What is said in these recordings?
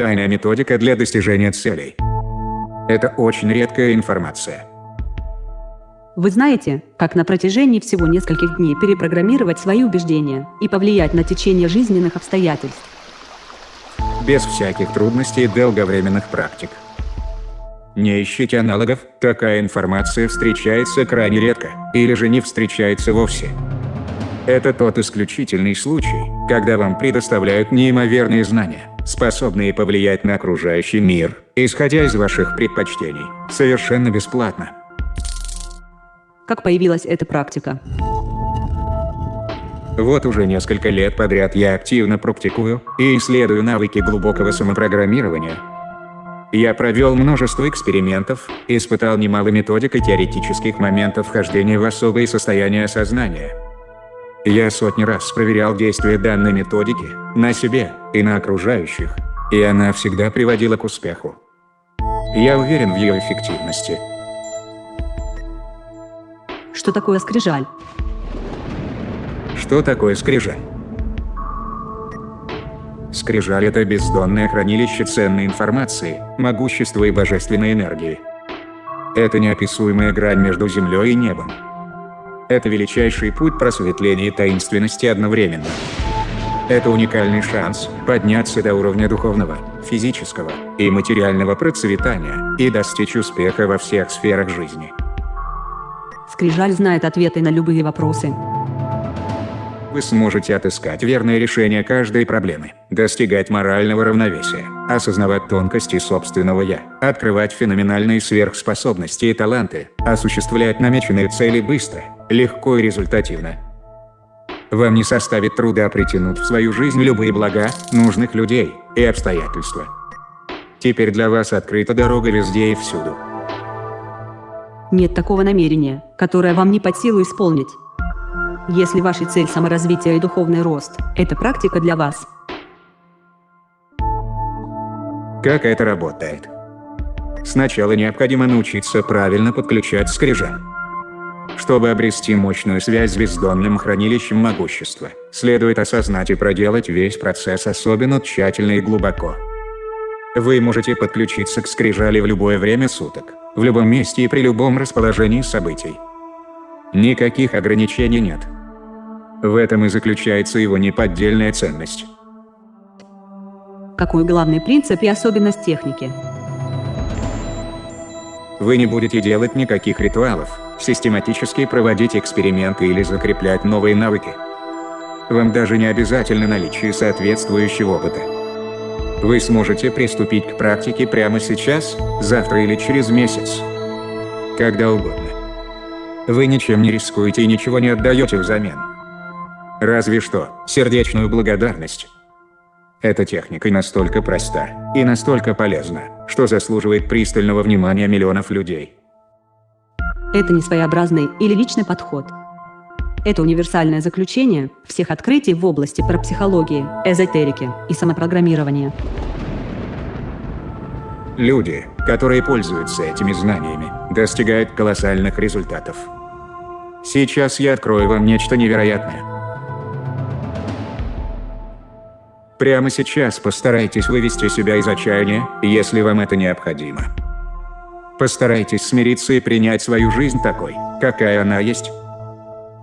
тайная методика для достижения целей. Это очень редкая информация. Вы знаете, как на протяжении всего нескольких дней перепрограммировать свои убеждения и повлиять на течение жизненных обстоятельств? Без всяких трудностей и долговременных практик. Не ищите аналогов, такая информация встречается крайне редко, или же не встречается вовсе. Это тот исключительный случай, когда вам предоставляют неимоверные знания, способные повлиять на окружающий мир, исходя из ваших предпочтений, совершенно бесплатно. Как появилась эта практика? Вот уже несколько лет подряд я активно практикую и исследую навыки глубокого самопрограммирования. Я провел множество экспериментов, испытал немало методик и теоретических моментов вхождения в особые состояния сознания. Я сотни раз проверял действие данной методики на себе и на окружающих, и она всегда приводила к успеху. Я уверен в ее эффективности. Что такое скрижаль? Что такое скрижаль? Скрижаль – это бездонное хранилище ценной информации, могущества и божественной энергии. Это неописуемая грань между землей и небом. Это величайший путь просветления и таинственности одновременно. Это уникальный шанс подняться до уровня духовного, физического и материального процветания и достичь успеха во всех сферах жизни. Скрижаль знает ответы на любые вопросы, вы сможете отыскать верное решение каждой проблемы, достигать морального равновесия, осознавать тонкости собственного «я», открывать феноменальные сверхспособности и таланты, осуществлять намеченные цели быстро, легко и результативно. Вам не составит труда притянуть в свою жизнь любые блага, нужных людей и обстоятельства. Теперь для вас открыта дорога везде и всюду. Нет такого намерения, которое вам не под силу исполнить. Если ваша цель саморазвитие и духовный рост, это практика для вас. Как это работает? Сначала необходимо научиться правильно подключать скрижаль. Чтобы обрести мощную связь с бездонным хранилищем могущества, следует осознать и проделать весь процесс особенно тщательно и глубоко. Вы можете подключиться к скрижали в любое время суток, в любом месте и при любом расположении событий. Никаких ограничений нет. В этом и заключается его неподдельная ценность. Какой главный принцип и особенность техники? Вы не будете делать никаких ритуалов, систематически проводить эксперименты или закреплять новые навыки. Вам даже не обязательно наличие соответствующего опыта. Вы сможете приступить к практике прямо сейчас, завтра или через месяц. Когда угодно. Вы ничем не рискуете и ничего не отдаете взамен. Разве что сердечную благодарность. Эта техника настолько проста и настолько полезна, что заслуживает пристального внимания миллионов людей. Это не своеобразный или личный подход. Это универсальное заключение всех открытий в области парапсихологии, эзотерики и самопрограммирования. Люди, которые пользуются этими знаниями, достигают колоссальных результатов. Сейчас я открою вам нечто невероятное. Прямо сейчас постарайтесь вывести себя из отчаяния, если вам это необходимо. Постарайтесь смириться и принять свою жизнь такой, какая она есть.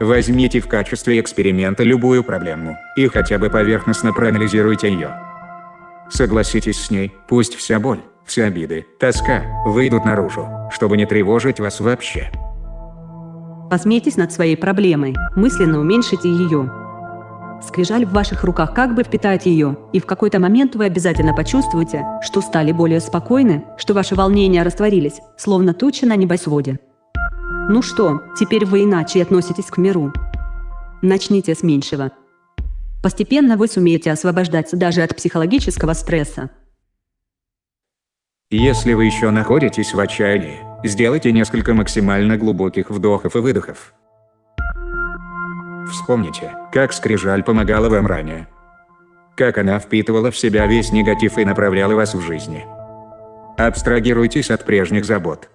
Возьмите в качестве эксперимента любую проблему и хотя бы поверхностно проанализируйте ее. Согласитесь с ней, пусть вся боль, все обиды, тоска выйдут наружу, чтобы не тревожить вас вообще. Посмейтесь над своей проблемой, мысленно уменьшите ее, Скрижаль в ваших руках как бы впитает ее, и в какой-то момент вы обязательно почувствуете, что стали более спокойны, что ваши волнения растворились, словно тучи на небосводе. Ну что, теперь вы иначе относитесь к миру. Начните с меньшего. Постепенно вы сумеете освобождаться даже от психологического стресса. Если вы еще находитесь в отчаянии, сделайте несколько максимально глубоких вдохов и выдохов. Вспомните, как скрижаль помогала вам ранее. Как она впитывала в себя весь негатив и направляла вас в жизни. Абстрагируйтесь от прежних забот.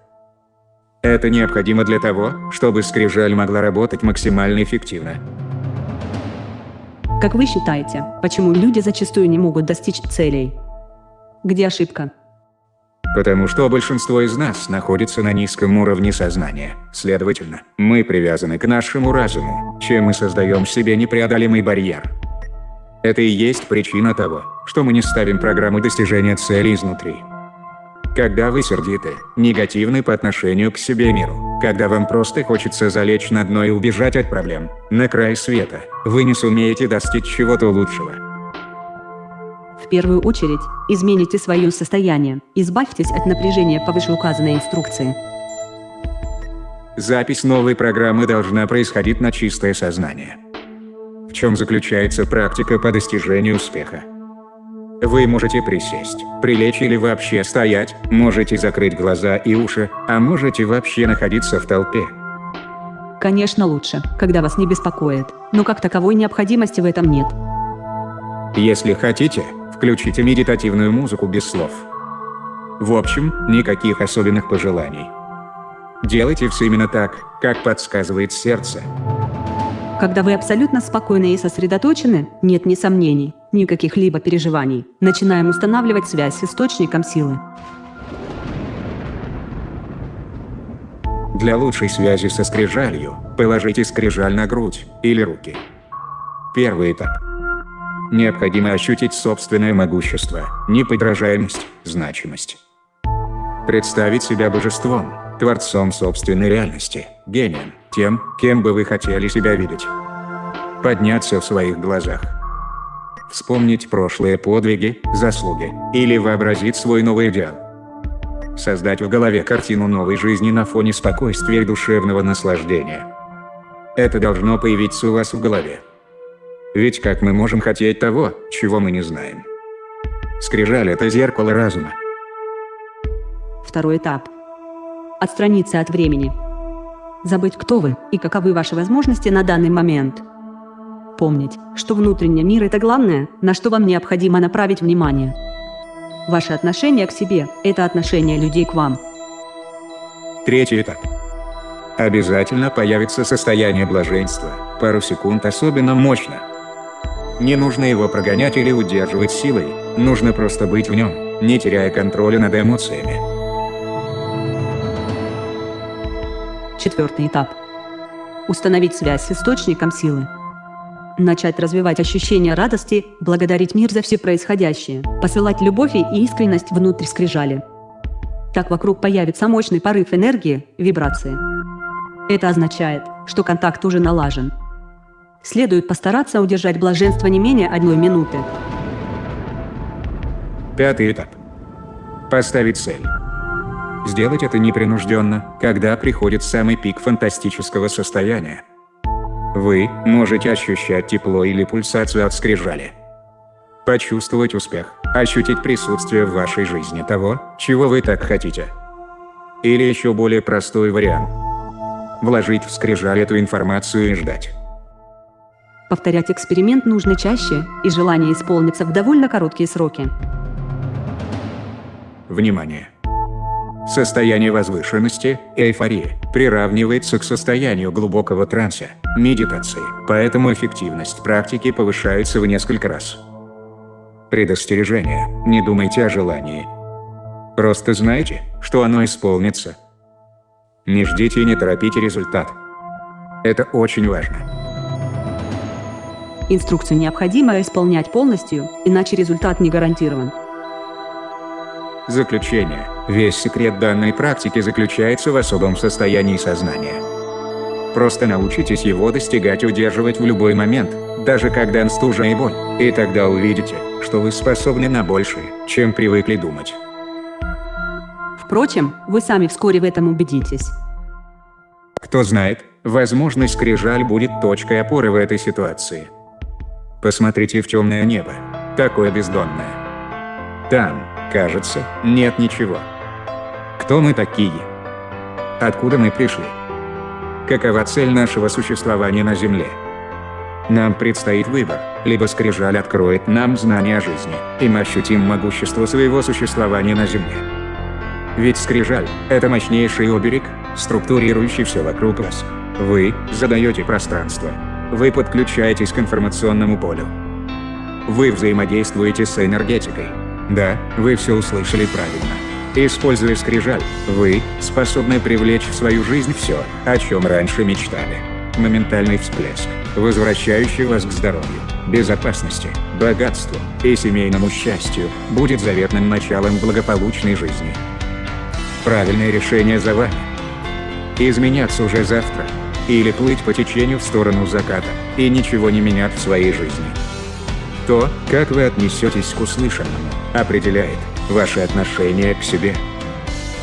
Это необходимо для того, чтобы скрижаль могла работать максимально эффективно. Как вы считаете, почему люди зачастую не могут достичь целей? Где ошибка? Потому что большинство из нас находится на низком уровне сознания. Следовательно, мы привязаны к нашему разуму, чем мы создаем себе непреодолимый барьер. Это и есть причина того, что мы не ставим программу достижения цели изнутри. Когда вы сердиты, негативны по отношению к себе миру, когда вам просто хочется залечь на дно и убежать от проблем, на край света, вы не сумеете достичь чего-то лучшего. В первую очередь, измените свое состояние, избавьтесь от напряжения по вышеуказанной инструкции. Запись новой программы должна происходить на чистое сознание. В чем заключается практика по достижению успеха? Вы можете присесть, прилечь или вообще стоять, можете закрыть глаза и уши, а можете вообще находиться в толпе. Конечно лучше, когда вас не беспокоит, но как таковой необходимости в этом нет. Если хотите, включите медитативную музыку без слов. В общем, никаких особенных пожеланий. Делайте все именно так, как подсказывает сердце. Когда вы абсолютно спокойны и сосредоточены, нет ни сомнений, ни каких-либо переживаний. Начинаем устанавливать связь с источником силы. Для лучшей связи со скрижалью, положите скрижаль на грудь или руки. Первый этап. Необходимо ощутить собственное могущество, неподражаемость, значимость. Представить себя божеством, творцом собственной реальности, гением, тем, кем бы вы хотели себя видеть. Подняться в своих глазах. Вспомнить прошлые подвиги, заслуги, или вообразить свой новый идеал. Создать в голове картину новой жизни на фоне спокойствия и душевного наслаждения. Это должно появиться у вас в голове. Ведь как мы можем хотеть того, чего мы не знаем? Скрижаль – это зеркало разума. Второй этап. Отстраниться от времени. Забыть, кто вы и каковы ваши возможности на данный момент. Помнить, что внутренний мир – это главное, на что вам необходимо направить внимание. Ваше отношение к себе – это отношение людей к вам. Третий этап. Обязательно появится состояние блаженства, пару секунд особенно мощно. Не нужно его прогонять или удерживать силой, нужно просто быть в нем, не теряя контроля над эмоциями. Четвертый этап. Установить связь с источником силы. Начать развивать ощущение радости, благодарить мир за все происходящее, посылать любовь и искренность внутрь скрижали. Так вокруг появится мощный порыв энергии, вибрации. Это означает, что контакт уже налажен. Следует постараться удержать блаженство не менее одной минуты. Пятый этап. Поставить цель. Сделать это непринужденно, когда приходит самый пик фантастического состояния. Вы можете ощущать тепло или пульсацию от скрижали. Почувствовать успех, ощутить присутствие в вашей жизни того, чего вы так хотите. Или еще более простой вариант. Вложить в скрижаль эту информацию и ждать. Повторять эксперимент нужно чаще, и желание исполнится в довольно короткие сроки. Внимание! Состояние возвышенности, эйфории, приравнивается к состоянию глубокого транса, медитации, поэтому эффективность практики повышается в несколько раз. Предостережение. Не думайте о желании. Просто знайте, что оно исполнится. Не ждите и не торопите результат. Это очень важно. Инструкцию необходимо исполнять полностью, иначе результат не гарантирован. Заключение. Весь секрет данной практики заключается в особом состоянии сознания. Просто научитесь его достигать и удерживать в любой момент, даже когда стужа и боль, и тогда увидите, что вы способны на большее, чем привыкли думать. Впрочем, вы сами вскоре в этом убедитесь. Кто знает, возможно, скрижаль будет точкой опоры в этой ситуации. Посмотрите в темное небо, такое бездонное. Там, Кажется, нет ничего. Кто мы такие? Откуда мы пришли? Какова цель нашего существования на Земле? Нам предстоит выбор, либо скрижаль откроет нам знания о жизни, и мы ощутим могущество своего существования на Земле. Ведь скрижаль – это мощнейший оберег, структурирующий все вокруг вас. Вы задаете пространство. Вы подключаетесь к информационному полю. Вы взаимодействуете с энергетикой, Да, вы все услышали правильно. Используя скрижаль, вы способны привлечь в свою жизнь все, о чем раньше мечтали. Моментальный всплеск, возвращающий вас к здоровью, безопасности, богатству и семейному счастью, будет заветным началом благополучной жизни. Правильное решение за вами. Изменяться уже завтра. Или плыть по течению в сторону заката, и ничего не менять в своей жизни. То, как вы отнесетесь к услышанному, определяет ваше отношение к себе.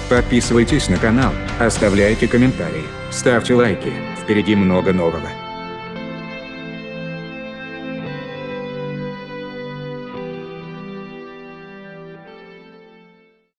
Подписывайтесь на канал, оставляйте комментарии, ставьте лайки, впереди много нового.